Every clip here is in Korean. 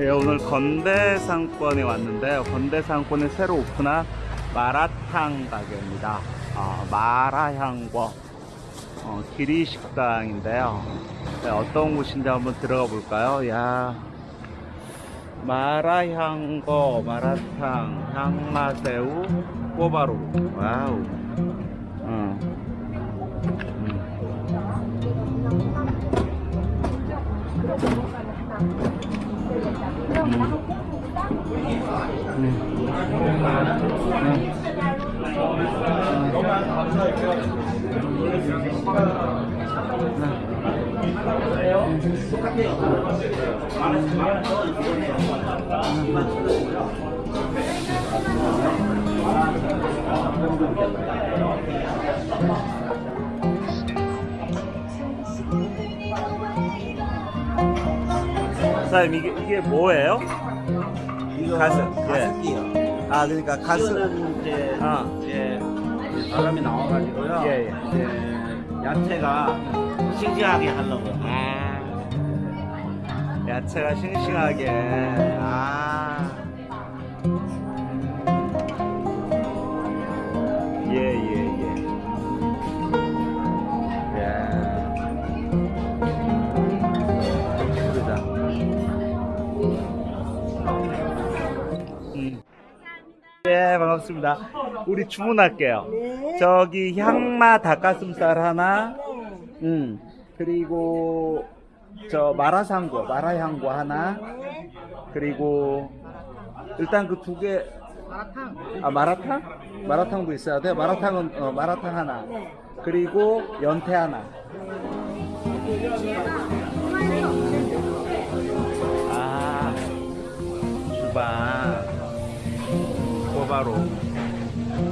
예, 오늘 건대상권에 왔는데요. 건대상권에 새로 오픈한 마라탕 가게입니다. 아, 마라향궈 어, 기리식당인데요. 네, 어떤 곳인지 한번 들어가 볼까요? 야 마라향궈, 마라탕, 향마새우, 꼬바로. 와우. 어. 사장님 이게 이게 뭐예요? 이거 가슴, 가슴이요. 아 그러니까 가슴 이거는 이제 아. 이제 사람이 나와가지고요. 예, 예. 이제 야채가 싱싱하게 하려고. 아 야채가 싱싱하게 아 반갑습니다 우리 주문할게요 네. 저기 향마 닭가슴살 하나 음 그리고 저 마라상고 마라향고 하나 그리고 일단 그 두 개 마라탕. 아 마라탕? 마라탕도 있어야 돼? 마라탕은 어, 마라탕 하나 그리고 연태 하나 아 주방 꼬 바로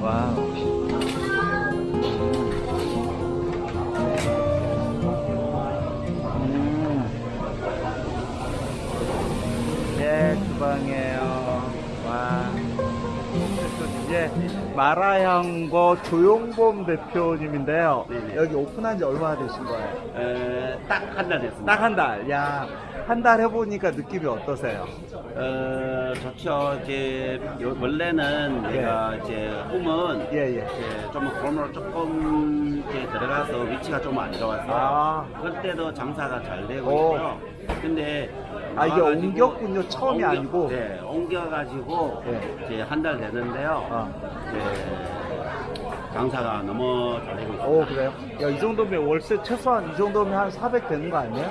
와우 음. 예, 주방이에요. 와. 예, 마라향거 조용범 대표님인데요. 네네. 여기 오픈한 지 얼마나 되신 거예요? 어, 딱한 달 됐습니다. 딱 한 달. 야, 한 달 해보니까 느낌이 어떠세요? 어, 좋죠. 이제 요- 원래는 예. 내가 이제 꿈은 예, 예. 이제 좀 건물 조금 이제 들어가서 위치가 좀 안 좋았어요. 아, 그때도 장사가 잘 되고 오. 있고요. 근데 아, 이게 나와가지고 옮겼군요. 처음이 아니고. 네, 옮겨가지고 예. 이제 한 달 됐는데요. 아. 이제 장사가 너무 잘 되고 있습니다. 오, 그래요? 야, 이 정도면 월세 최소한 이 정도면 한 400 되는 거 아니에요?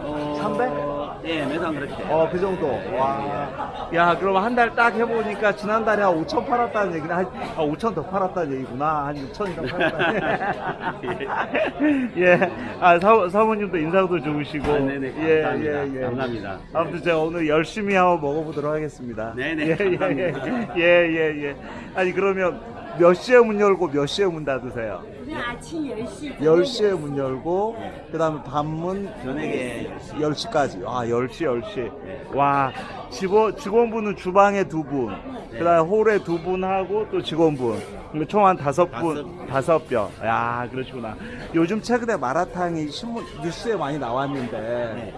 어, 300? 네, 매상 그렇게 돼요. 어, 그 정도. 와. 야, 그럼 한 달 딱 해보니까 지난달에 한 5천 팔았다는 얘기는 한, 아, 5천 더 팔았다는 얘기구나. 한 6천 이상 팔았다는 예. 아, 사, 사모님도 인상도 좋으시고. 아, 네네, 예, 감사합니다. 예, 예. 감사합니다. 아무튼 제가 오늘 열심히 한번 먹어보도록 하겠습니다. 네네, 예, 예, 예. 예, 예, 예. 아니, 그러면 몇 시에 문 열고 몇 시에 문 닫으세요? 그냥 아침 10시. 10시에 문 열고, 그 다음에 밤문 저녁에 10시 까지. 아, 10시, 10시. 네. 와, 직원, 직원분은 주방에 두 분, 그 다음에 홀에 두 분 하고 또 직원분. 총 한 다섯 분, 다섯 명. 야, 그러시구나. 요즘 최근에 마라탕이 신문, 뉴스에 많이 나왔는데, 네.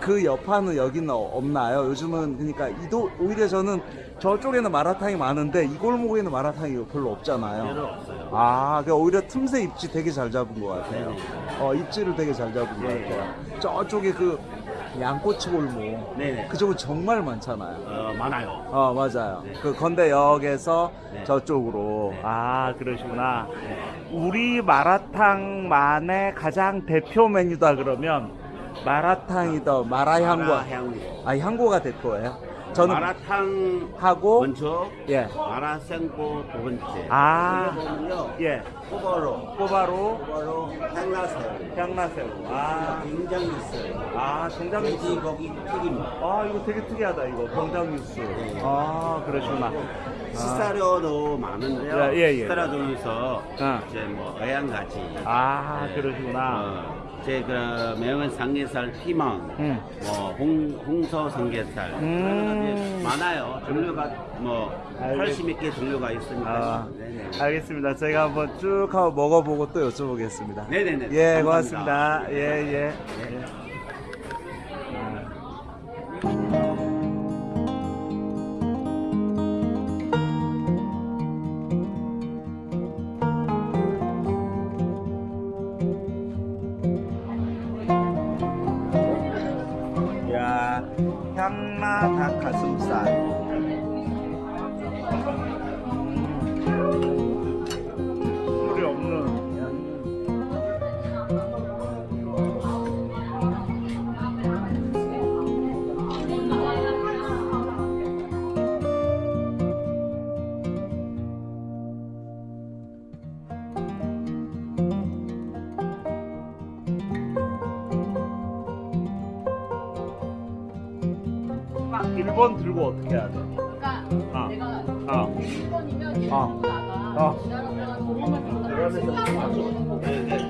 그 여파는 여기는 없나요? 요즘은 그러니까 이도 오히려 저는 저쪽에는 마라탕이 많은데 이 골목에는 마라탕이 별로 없잖아요. 별로 없어요. 아, 그 오히려 틈새 입지 되게 잘 잡은 것 같아요. 어, 입지를 되게 잘 잡은 것 네. 같아요. 저쪽에 그 양꼬치 골목. 네네. 그쪽은 정말 많잖아요. 어, 많아요. 어, 맞아요. 네. 그 건대역에서 네. 저쪽으로. 네. 아, 그러시구나. 우리 마라탕만의 가장 대표 메뉴다 그러면 마라탕이더 마라향고. 마라향고. 아, 향고가 대표예요? 저는 마라탕 하고 먼저, 예. 마라생고 두 번째. 아. 보면요. 예. 꼬바로, 꼬바로 꼬바로 향나새우, 향나새우. 아, 김장 있어요. 아, 정장 뉴스. 돼지 고기 튀김. 아, 이거 되게 특이하다, 이거. 정장 뉴스. 아, 그러시구나. 식사료도 많은데요. 예, 예, 예. 식사료 중에서 아. 이제 뭐 어양가지. 아, 네. 그러시구나. 어, 제 그 매운 삼겹살 피망, 음. 뭐 홍, 홍소 삼겹살 음. 많아요. 종류가 뭐 알겠- 80몇 개 종류가 있으니까. 아. 알겠습니다. 저희가 한번 쭉 한번 먹어보고 또 여쭤보겠습니다. 네네네. 예, 감사합니다. 고맙습니다. 예, 예. 네. 예. 닭가 1번 들고 어떻게 해야 돼? 그러니까 아. 내가 아. 1번이면 1번 아. 아. 기다렸다가 저번만 들고 나가 1번 들고